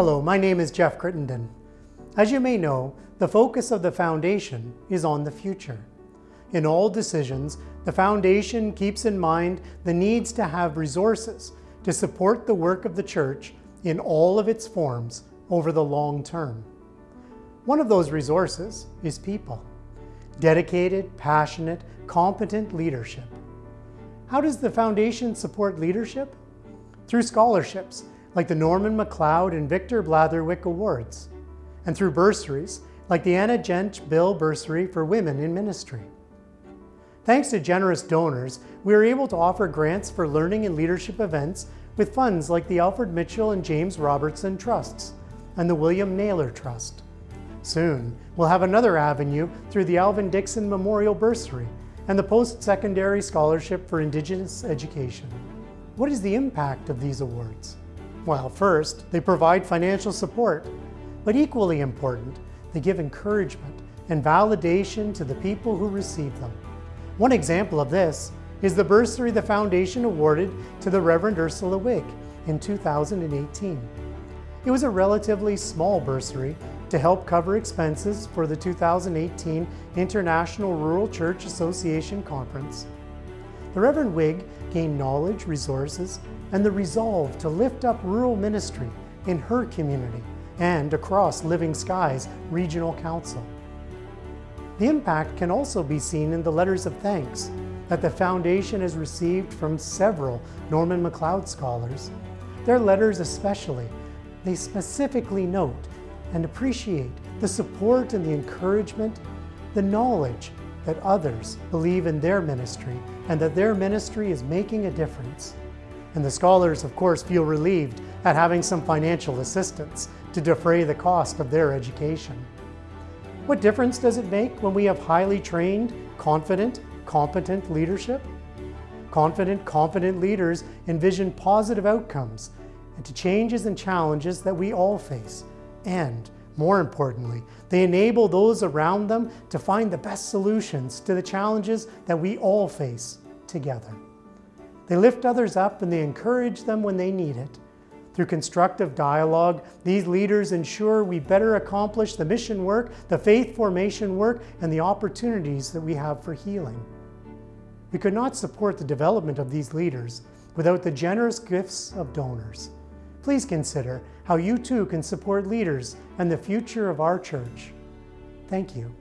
Hello, my name is Jeff Crittenden. As you may know, the focus of the Foundation is on the future. In all decisions, the Foundation keeps in mind the needs to have resources to support the work of the Church in all of its forms over the long term. One of those resources is people. Dedicated, passionate, competent leadership. How does the Foundation support leadership? Through scholarships, like the Norman MacLeod and Victor Blatherwick Awards, and through bursaries, like the Anna Gent Bill Bursary for Women in Ministry. Thanks to generous donors, we are able to offer grants for learning and leadership events with funds like the Alfred Mitchell and James Robertson Trusts and the William Naylor Trust. Soon, we'll have another avenue through the Alvin Dixon Memorial Bursary and the Post-Secondary Scholarship for Indigenous Education. What is the impact of these awards? Well, first, they provide financial support, but equally important, they give encouragement and validation to the people who receive them. One example of this is the bursary the Foundation awarded to the Reverend Ursula Wigg in 2018. It was a relatively small bursary to help cover expenses for the 2018 International Rural Church Association Conference. The Reverend Wigg gained knowledge, resources, and the resolve to lift up rural ministry in her community and across Living Skies Regional Council. The impact can also be seen in the letters of thanks that the Foundation has received from several Norman MacLeod scholars. Their letters especially, they specifically note and appreciate the support and the encouragement, the knowledge that others believe in their ministry and that their ministry is making a difference. And the scholars, of course, feel relieved at having some financial assistance to defray the cost of their education. What difference does it make when we have highly trained, confident, competent leadership? Confident, competent leaders envision positive outcomes and to changes and challenges that we all face. And more importantly, they enable those around them to find the best solutions to the challenges that we all face together. They lift others up and they encourage them when they need it. Through constructive dialogue, these leaders ensure we better accomplish the mission work, the faith formation work, and the opportunities that we have for healing. We could not support the development of these leaders without the generous gifts of donors. Please consider how you too can support leaders and the future of our church. Thank you.